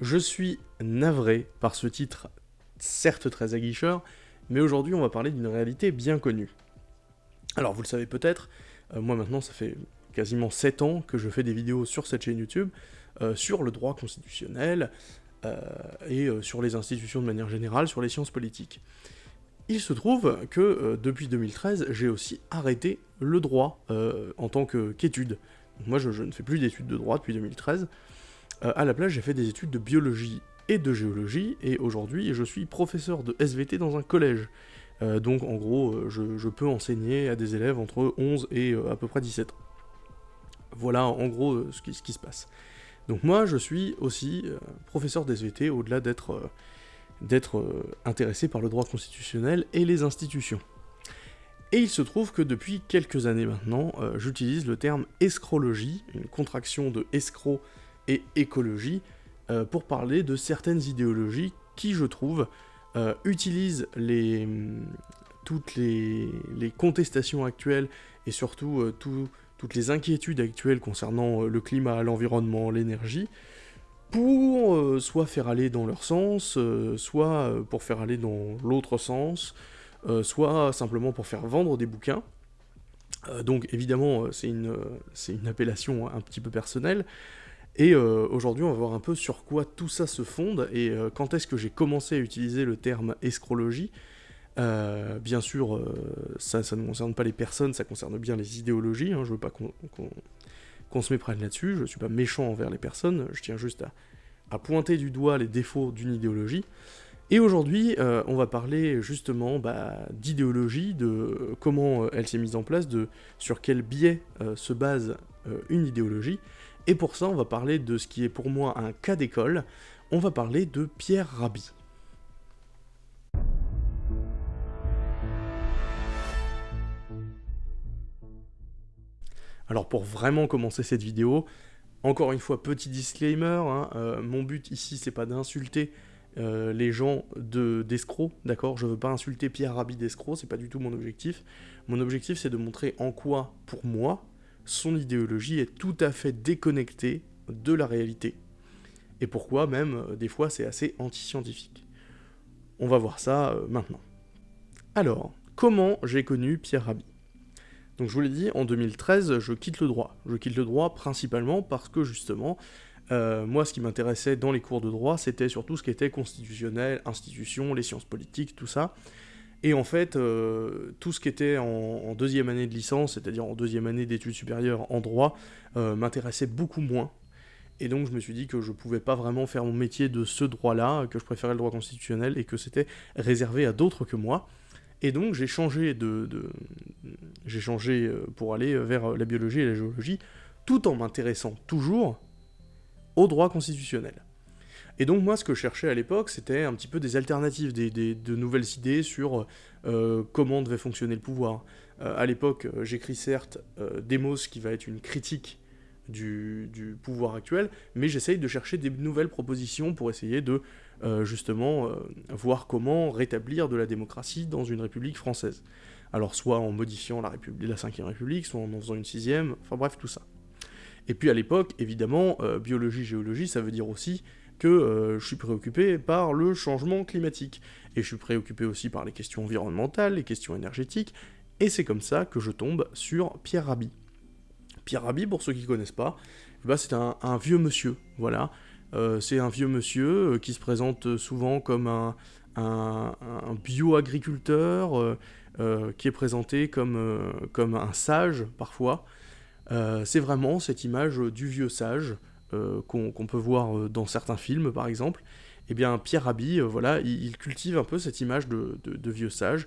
Je suis navré par ce titre, certes très aguicheur, mais aujourd'hui on va parler d'une réalité bien connue. Alors vous le savez peut-être, euh, moi maintenant ça fait quasiment 7 ans que je fais des vidéos sur cette chaîne YouTube, euh, sur le droit constitutionnel, euh, et sur les institutions de manière générale, sur les sciences politiques. Il se trouve que depuis 2013, j'ai aussi arrêté le droit en tant qu'étude. moi je, ne fais plus d'études de droit depuis 2013, à la place j'ai fait des études de biologie et de géologie, et aujourd'hui je suis professeur de SVT dans un collège. Euh, donc en gros, euh, je, peux enseigner à des élèves entre 11 et euh, à peu près 17 ans. Voilà en gros ce qui, se passe. Donc moi je suis aussi professeur d'SVT au-delà d'être d'être intéressé par le droit constitutionnel et les institutions. Et il se trouve que depuis quelques années maintenant, j'utilise le terme escrologie, une contraction de escroc et écologie, euh, pour parler de certaines idéologies qui, je trouve, euh, utilisent les, toutes les, contestations actuelles et surtout euh, toutes les inquiétudes actuelles concernant le climat, l'environnement, l'énergie, pour soit faire aller dans leur sens, soit pour faire aller dans l'autre sens, soit simplement pour faire vendre des bouquins. donc évidemment, c'est une, une appellation un petit peu personnelle, et euh, aujourd'hui, on va voir un peu sur quoi tout ça se fonde et euh, quand est-ce que j'ai commencé à utiliser le terme escrologie. Euh, bien sûr, ça, ne concerne pas les personnes, ça concerne bien les idéologies. Hein, je veux pas qu'on se méprenne là-dessus. Je suis pas méchant envers les personnes. Je tiens juste à, pointer du doigt les défauts d'une idéologie. Et aujourd'hui, on va parler justement bah, d'idéologie, de comment elle s'est mise en place, de sur quel biais se base une idéologie. Et pour ça, on va parler de ce qui est pour moi un cas d'école, on va parler de Pierre Rabhi. Alors pour vraiment commencer cette vidéo, encore une fois, petit disclaimer, hein, euh, mon but ici c'est pas d'insulter euh, les gens d'escrocs, d'accord? Je veux pas insulter Pierre Rabhi d'escroc, c'est pas du tout mon objectif. Mon objectif c'est de montrer en quoi, pour moi, son idéologie est tout à fait déconnectée de la réalité. Et pourquoi même, euh, des fois, c'est assez anti-scientifique. On va voir ça euh, maintenant. Alors, comment j'ai connu Pierre Rabhi? Donc je vous l'ai dit, en 2013, je quitte le droit. Je quitte le droit principalement parce que justement, euh, moi, ce qui m'intéressait dans les cours de droit, c'était surtout ce qui était constitutionnel, institution, les sciences politiques, tout ça. Et en fait, euh, tout ce qui était en, deuxième année de licence, c'est-à-dire en deuxième année d'études supérieures en droit, euh, m'intéressait beaucoup moins. Et donc je me suis dit que je pouvais pas vraiment faire mon métier de ce droit-là, que je préférais le droit constitutionnel et que c'était réservé à d'autres que moi. Et donc j'ai changé de, j'ai changé euh, pour aller vers la biologie et la géologie, tout en m'intéressant toujours au droit constitutionnel. Et donc moi, ce que je cherchais à l'époque, c'était un petit peu des alternatives, des, de nouvelles idées sur euh, comment devait fonctionner le pouvoir. Euh, à l'époque, euh, j'écris certes Demos, qui va être une critique du, du pouvoir actuel, mais j'essaye de chercher des nouvelles propositions pour essayer de, justement, voir comment rétablir de la démocratie dans une république française. Alors soit en modifiant la, République, la 5ème République, soit en en faisant une sixième, enfin bref, tout ça. Et puis à l'époque, évidemment, biologie, géologie, ça veut dire aussi que euh, je suis préoccupé par le changement climatique. Et je suis préoccupé aussi par les questions environnementales, les questions énergétiques, et c'est comme ça que je tombe sur Pierre Rabhi. Pierre Rabhi, pour ceux qui ne connaissent pas, eh ben, c'est un, vieux monsieur, voilà. Euh, c'est un vieux monsieur euh, qui se présente souvent comme un, bio-agriculteur, qui est présenté comme, comme un sage, parfois. c'est vraiment cette image du vieux sage, euh, qu'on peut voir euh, dans certains films par exemple, eh bien Pierre Rabhi, euh, voilà, il, cultive un peu cette image de, vieux sage.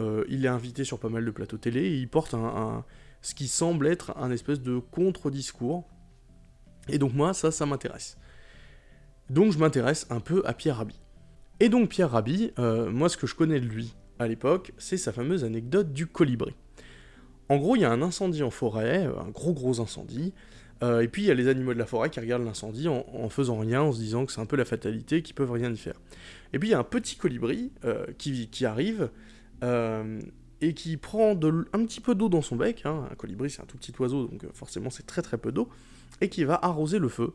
il est invité sur pas mal de plateaux télé et il porte un, ce qui semble être un espèce de contre-discours. Et donc moi, ça, ça m'intéresse. Donc je m'intéresse un peu à Pierre Rabhi. Et donc Pierre Rabhi, moi ce que je connais de lui à l'époque, c'est sa fameuse anecdote du colibri. En gros, il y a un incendie en forêt, un gros gros incendie, euh, et puis il y a les animaux de la forêt qui regardent l'incendie en, faisant rien, en se disant que c'est un peu la fatalité, qu'ils peuvent rien y faire. Et puis il y a un petit colibri euh, qui, arrive, euh, et qui prend un petit peu d'eau dans son bec, hein. un colibri c'est un tout petit oiseau, donc forcément c'est très très peu d'eau, et qui va arroser le feu.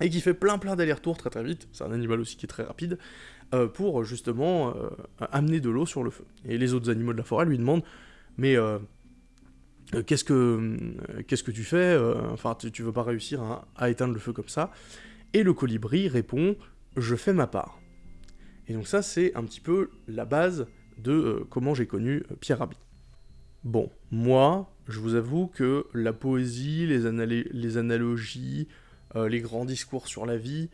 et qui fait plein plein d'allers-retours très très vite, c'est un animal aussi qui est très rapide, pour justement amener de l'eau sur le feu. Et les autres animaux de la forêt lui demandent, mais qu'est-ce que qu'est-ce que tu fais Enfin, tu, veux pas réussir à, éteindre le feu comme ça Et le colibri répond, je fais ma part. Et donc ça, c'est un petit peu la base de comment j'ai connu Pierre Rabhi. Bon, moi, je vous avoue que la poésie, les, analogies, euh, les grands discours sur la vie,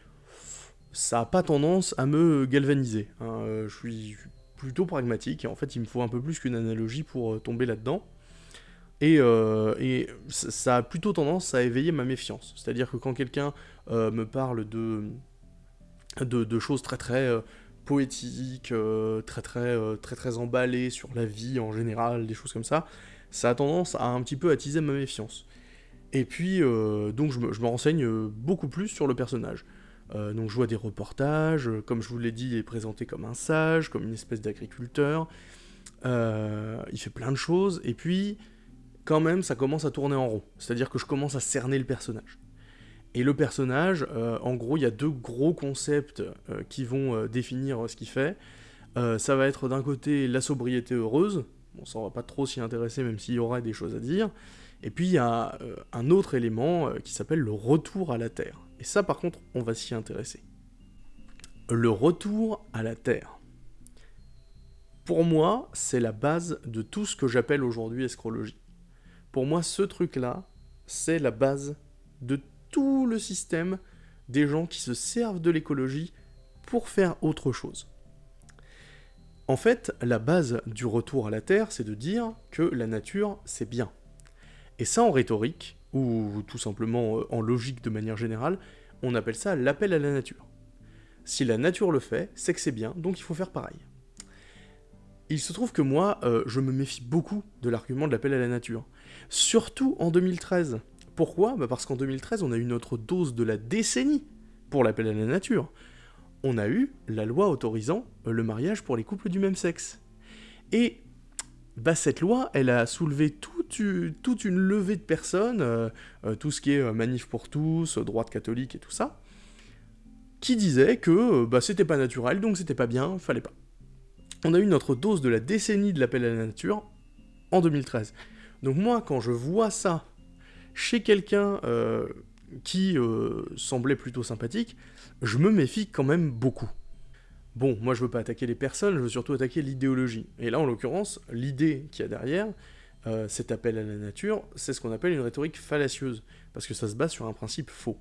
ça n'a pas tendance à me galvaniser. Hein. Euh, je suis plutôt pragmatique, et en fait il me faut un peu plus qu'une analogie pour euh, tomber là-dedans. Et, ça a plutôt tendance à éveiller ma méfiance. C'est-à-dire que quand quelqu'un me parle de, de, choses très très poétiques, très très, très très emballées sur la vie en général, des choses comme ça, ça a tendance à un petit peu attiser ma méfiance. Et puis, euh, donc je me, renseigne euh, beaucoup plus sur le personnage. Euh, donc je vois des reportages, comme je vous l'ai dit, il est présenté comme un sage, comme une espèce d'agriculteur. il fait plein de choses, et puis, quand même, ça commence à tourner en rond. C'est-à-dire que je commence à cerner le personnage. Et le personnage, en gros, il y a deux gros concepts qui vont définir ce qu'il fait. ça va être d'un côté la sobriété heureuse, bon ça on va pas trop s'y intéresser même s'il y aura des choses à dire, et puis il y a euh, un autre élément euh, qui s'appelle le retour à la Terre. Et ça par contre, on va s'y intéresser. Le retour à la Terre. Pour moi, c'est la base de tout ce que j'appelle aujourd'hui escrologie. Pour moi, ce truc-là, c'est la base de tout le système des gens qui se servent de l'écologie pour faire autre chose. En fait, la base du retour à la Terre, c'est de dire que la nature, c'est bien. Et ça, en rhétorique, ou tout simplement euh, en logique de manière générale, on appelle ça l'appel à la nature. Si la nature le fait, c'est que c'est bien, donc il faut faire pareil. Il se trouve que moi, euh, je me méfie beaucoup de l'argument de l'appel à la nature. Surtout en 2013. Pourquoi? Bah Parce qu'en 2013, on a eu notre dose de la décennie pour l'appel à la nature. On a eu la loi autorisant euh, le mariage pour les couples du même sexe. Et bah, cette loi, elle a soulevé toute, une levée de personnes, euh, tout ce qui est manif pour tous, droite catholique et tout ça, qui disaient que bah, c'était pas naturel, donc c'était pas bien, fallait pas. On a eu notre dose de la décennie de l'appel à la nature en 2013. Donc moi, quand je vois ça chez quelqu'un qui semblait plutôt sympathique, je me méfie quand même beaucoup. Bon, moi je veux pas attaquer les personnes, je veux surtout attaquer l'idéologie. Et là, en l'occurrence, l'idée qu'il y a derrière, euh, cet appel à la nature, c'est ce qu'on appelle une rhétorique fallacieuse, parce que ça se base sur un principe faux.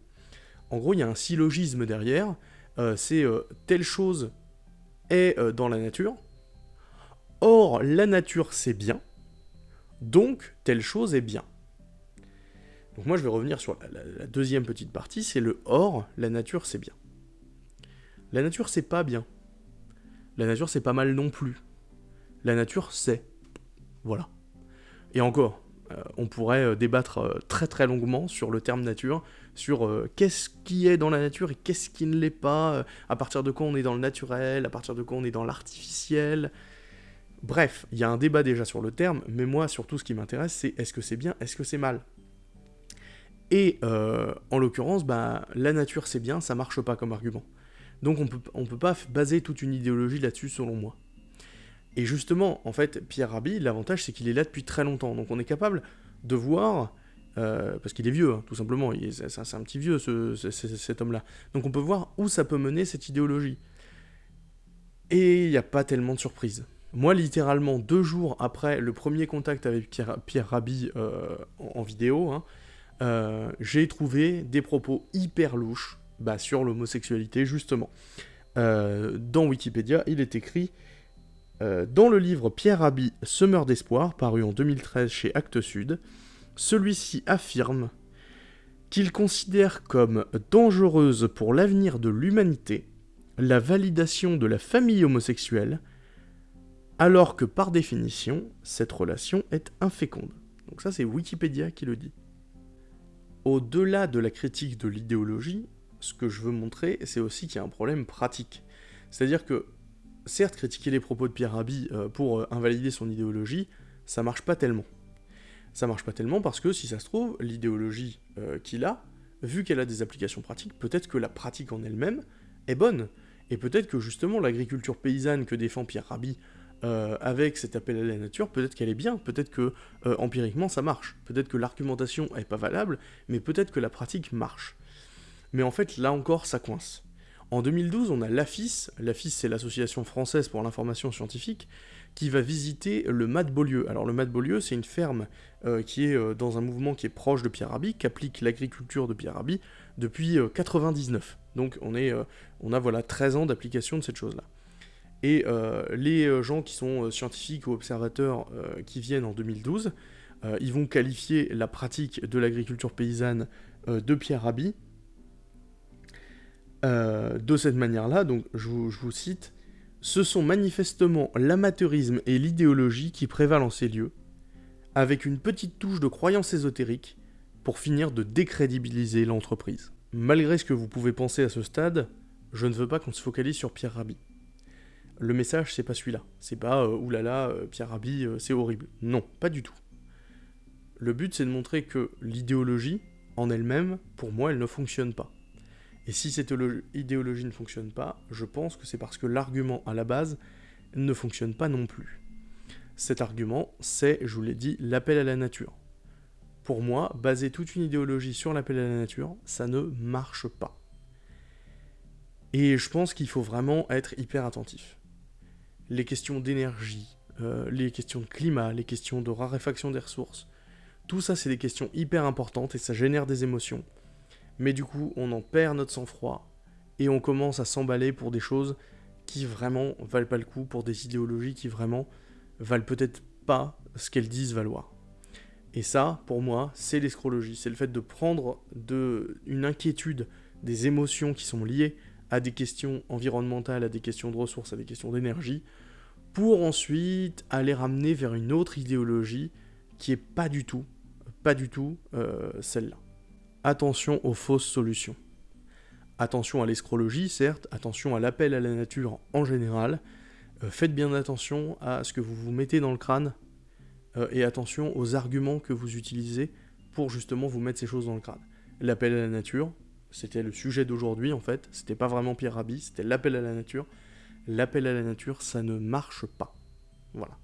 En gros, il y a un syllogisme derrière, euh, c'est euh, telle chose est dans la nature, or la nature c'est bien, donc telle chose est bien. Donc moi je vais revenir sur la deuxième petite partie, c'est le or, la nature c'est bien. La nature c'est pas bien. La nature, c'est pas mal non plus. La nature, c'est. Voilà. Et encore, euh, on pourrait euh, débattre euh, très très longuement sur le terme nature, sur qu'est-ce qui est dans la nature et qu'est-ce qui ne l'est pas, à partir de quoi on est dans le naturel, à partir de quoi on est dans l'artificiel. Bref, il y a un débat déjà sur le terme, mais moi surtout ce qui m'intéresse c'est est-ce que c'est bien, est-ce que c'est mal? Et en l'occurrence, bah, la nature c'est bien, ça marche pas comme argument. Donc on peut, on peut pas baser toute une idéologie là-dessus selon moi. Et justement, en fait, Pierre Rabhi, l'avantage c'est qu'il est là depuis très longtemps. Donc on est capable de voir, euh, parce qu'il est vieux, hein, tout simplement, c'est un petit vieux cet homme-là. Donc on peut voir où ça peut mener cette idéologie. Et il n'y a pas tellement de surprises. Moi, littéralement, deux jours après le premier contact avec Pierre, Rabhi euh, en, vidéo, hein, euh, j'ai trouvé des propos hyper louches bah, sur l'homosexualité, justement. Euh, dans Wikipédia, il est écrit Dans le livre Pierre Rabhi, Semeur d'espoir, paru en 2013 chez Actes Sud, celui-ci affirme qu'il considère comme dangereuse pour l'avenir de l'humanité la validation de la famille homosexuelle, alors que par définition, cette relation est inféconde. Donc ça c'est Wikipédia qui le dit. Au-delà de la critique de l'idéologie, ce que je veux montrer, c'est aussi qu'il y a un problème pratique. C'est-à-dire que, certes, critiquer les propos de Pierre Rabhi euh, pour euh, invalider son idéologie, ça marche pas tellement. Ça marche pas tellement parce que, si ça se trouve, l'idéologie euh, qu'il a, vu qu'elle a des applications pratiques, peut-être que la pratique en elle-même est bonne. Et peut-être que justement l'agriculture paysanne que défend Pierre Rabhi euh, avec cet appel à la nature, peut-être qu'elle est bien, peut-être que euh, empiriquement ça marche, peut-être que l'argumentation est pas valable, mais peut-être que la pratique marche. Mais en fait, là encore, ça coince. En 2012, on a l'AFIS, l'AFIS c'est l'Association française pour l'information scientifique, qui va visiter le Mat Beaulieu. Alors le Mat Beaulieu, c'est une ferme euh, qui est dans un mouvement qui est proche de Pierre Rabhi, qui applique l'agriculture de Pierre Rabhi depuis 99. Euh, Donc on, est, on a voilà 13 ans d'application de cette chose-là. Et les gens qui sont scientifiques ou observateurs qui viennent en 2012, ils vont qualifier la pratique de l'agriculture paysanne de Pierre Rabhi de cette manière-là, donc je vous cite, ce sont manifestement l'amateurisme et l'idéologie qui prévalent en ces lieux, avec une petite touche de croyance ésotérique, pour finir de décrédibiliser l'entreprise. Malgré ce que vous pouvez penser à ce stade, je ne veux pas qu'on se focalise sur Pierre Rabhi. Le message, c'est pas celui-là. C'est pas euh, oulala, euh, Pierre Rabhi, euh, c'est horrible. Non, pas du tout. Le but, c'est de montrer que l'idéologie, en elle-même, pour moi, elle ne fonctionne pas. Et si cette idéologie ne fonctionne pas, je pense que c'est parce que l'argument à la base ne fonctionne pas non plus. Cet argument, c'est, je vous l'ai dit, l'appel à la nature. Pour moi, baser toute une idéologie sur l'appel à la nature, ça ne marche pas. Et je pense qu'il faut vraiment être hyper attentif. Les questions d'énergie, euh, les questions de climat, les questions de raréfaction des ressources, tout ça c'est des questions hyper importantes et ça génère des émotions mais du coup on en perd notre sang-froid, et on commence à s'emballer pour des choses qui vraiment valent pas le coup, pour des idéologies qui vraiment valent peut-être pas ce qu'elles disent valoir. Et ça, pour moi, c'est l'escrologie, c'est le fait de prendre une inquiétude, des émotions qui sont liées à des questions environnementales, à des questions de ressources, à des questions d'énergie, pour ensuite aller ramener vers une autre idéologie qui est pas du tout, pas du tout euh, celle-là attention aux fausses solutions. Attention à l'escrologie, certes, attention à l'appel à la nature en général, euh, faites bien attention à ce que vous vous mettez dans le crâne, euh, et attention aux arguments que vous utilisez pour justement vous mettre ces choses dans le crâne. L'appel à la nature, c'était le sujet d'aujourd'hui en fait, c'était pas vraiment Pierre Rabhi, c'était l'appel à la nature. L'appel à la nature, ça ne marche pas. Voilà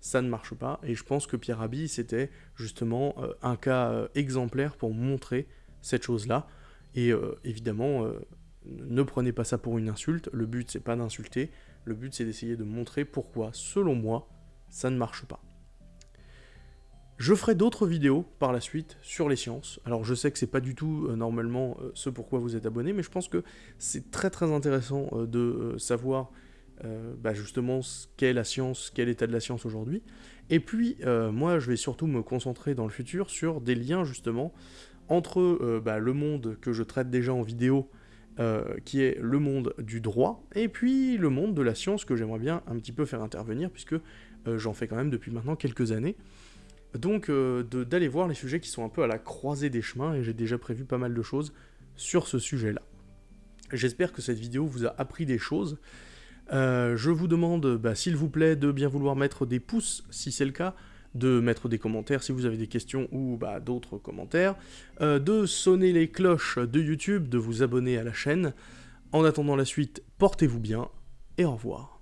ça ne marche pas. Et je pense que Pierre Rabhi, c'était justement euh, un cas euh, exemplaire pour montrer cette chose-là. Et euh, évidemment, ne prenez pas ça pour une insulte. Le but, c'est pas d'insulter. Le but, c'est d'essayer de montrer pourquoi, selon moi, ça ne marche pas. Je ferai d'autres vidéos par la suite sur les sciences. Alors je sais que c'est pas du tout normalement ce pourquoi vous êtes abonné, mais je pense que c'est très très intéressant de savoir euh, bah, justement ce qu'est la science, quel état de la science aujourd'hui. Et puis, euh, moi, je vais surtout me concentrer dans le futur sur des liens, justement, entre euh, bah, le monde que je traite déjà en vidéo, qui est le monde du droit, et puis le monde de la science que j'aimerais bien un petit peu faire intervenir, puisque j'en fais quand même depuis maintenant quelques années. Donc, d'aller voir les sujets qui sont un peu à la croisée des chemins, et j'ai déjà prévu pas mal de choses sur ce sujet-là. J'espère que cette vidéo vous a appris des choses, euh, je vous demande, bah, s'il vous plaît, de bien vouloir mettre des pouces si c'est le cas, de mettre des commentaires si vous avez des questions ou bah, d'autres commentaires, euh, de sonner les cloches de YouTube, de vous abonner à la chaîne. En attendant la suite, portez-vous bien et au revoir.